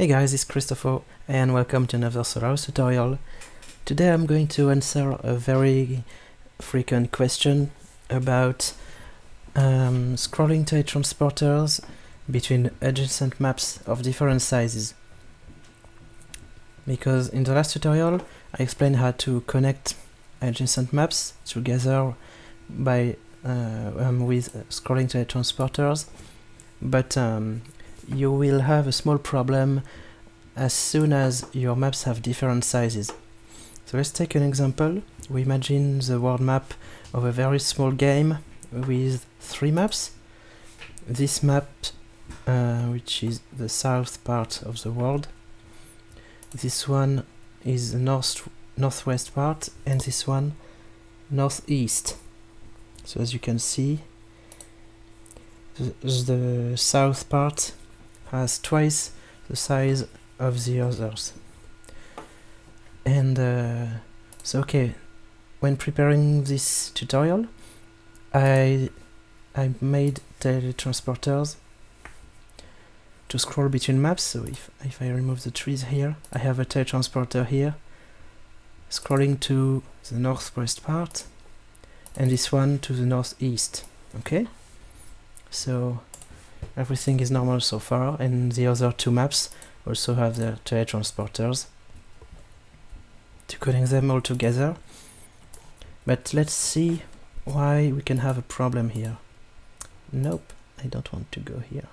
Hey guys, it's Christopho and welcome to another Solarus tutorial. Today I'm going to answer a very frequent question about um, scrolling teletransporters between adjacent maps of different sizes. Because in the last tutorial I explained how to connect adjacent maps together by uh, um, with scrolling teletransporters, but um, you will have a small problem as soon as your maps have different sizes. So let's take an example. We imagine the world map of a very small game with three maps. This map, uh, which is the south part of the world. This one is the north northwest part, and this one northeast. So as you can see, the, the south part has twice the size of the others. And uh, so okay, when preparing this tutorial, I I made teletransporters to scroll between maps. So if if I remove the trees here, I have a teletransporter here, scrolling to the northwest part, and this one to the northeast. Okay, so everything is normal so far, and the other two maps also have their teletransporters to connect them all together. But let's see why we can have a problem here. Nope, I don't want to go here.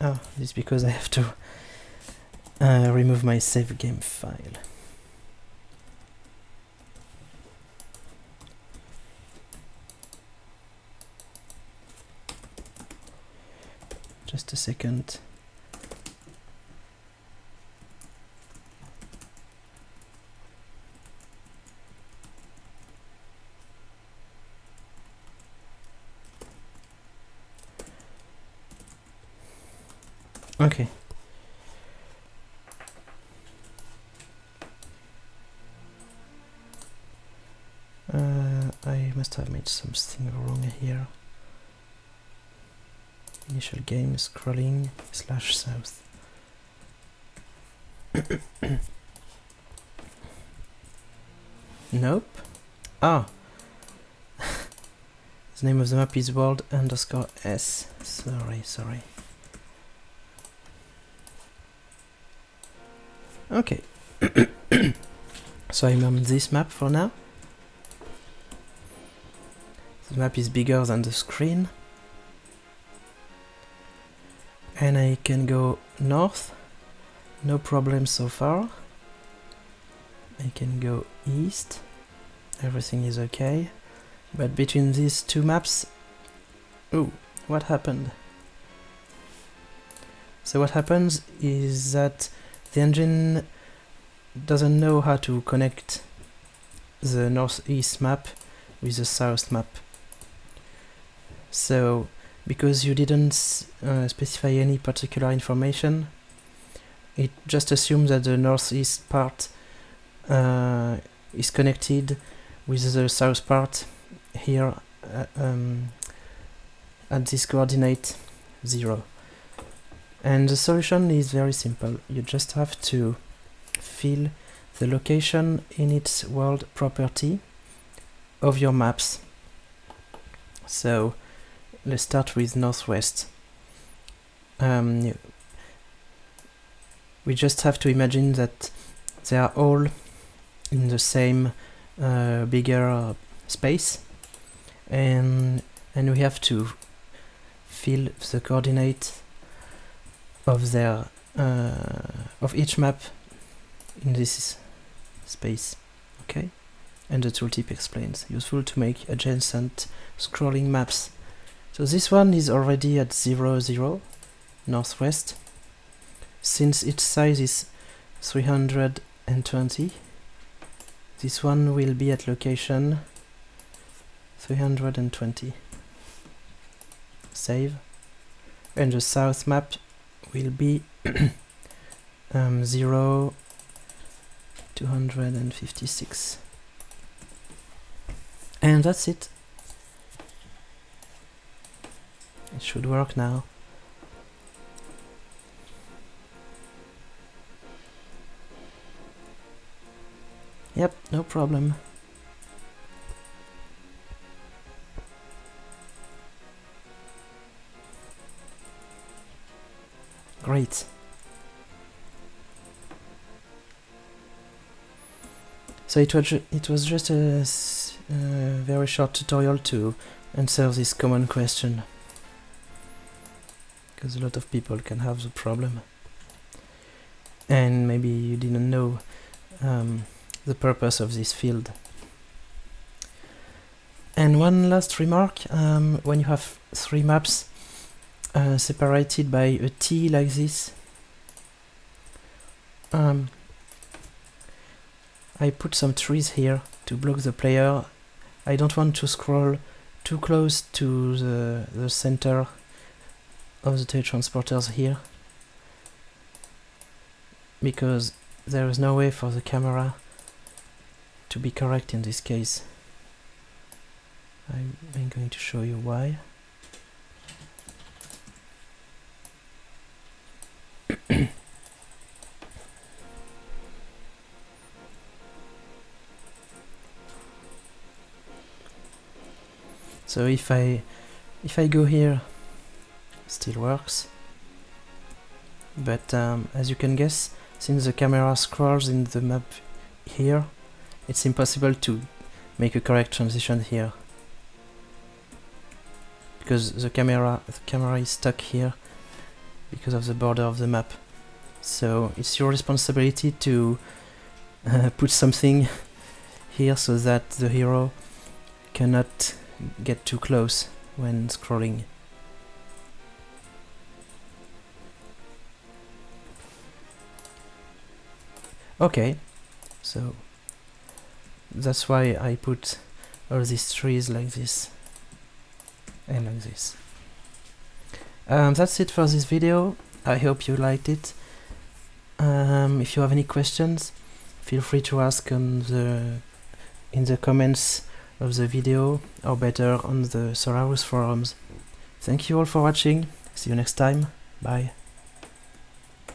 Oh, this is because I have to uh, remove my save game file. Just a second. Okay. Uh, I must have made something wrong here. Initial game scrolling slash south. nope. Ah. the name of the map is world underscore s. Sorry, sorry. Okay. so I'm on this map for now. The map is bigger than the screen. And I can go north. No problem so far. I can go east. Everything is okay. But between these two maps... Oh, what happened? So what happens is that the engine doesn't know how to connect the northeast map with the south map. So, because you didn't uh, specify any particular information, it just assumes that the northeast part uh, is connected with the south part here uh, um, at this coordinate 0. And the solution is very simple. You just have to fill the location in its world property of your maps. So let's start with northwest. Um, we just have to imagine that they are all in the same uh, bigger uh, space. And and we have to fill the coordinate of their uh, of each map in this space okay? And the tooltip explains. Useful to make adjacent scrolling maps so this one is already at 0 0 northwest. Since its size is 320 this one will be at location 320 save. And the south map will be um, 0 256 and that's it It should work now. Yep, no problem. Great. So it was, it was just a, a very short tutorial to answer this common question because a lot of people can have the problem and maybe you didn't know um, the purpose of this field. And one last remark, um, when you have three maps uh, separated by a T like this, um, I put some trees here to block the player. I don't want to scroll too close to the, the center of the teletransporters here because there is no way for the camera to be correct in this case. I'm going to show you why. so if I if I go here still works but um, as you can guess since the camera scrolls in the map here, it's impossible to make a correct transition here. Because the camera, the camera is stuck here because of the border of the map. So it's your responsibility to uh, put something here so that the hero cannot get too close when scrolling. Okay, so that's why I put all these trees like this and like this. Um, that's it for this video. I hope you liked it. Um, if you have any questions, feel free to ask on the in the comments of the video or better on the Solarus forums. Thank you all for watching. See you next time. Bye.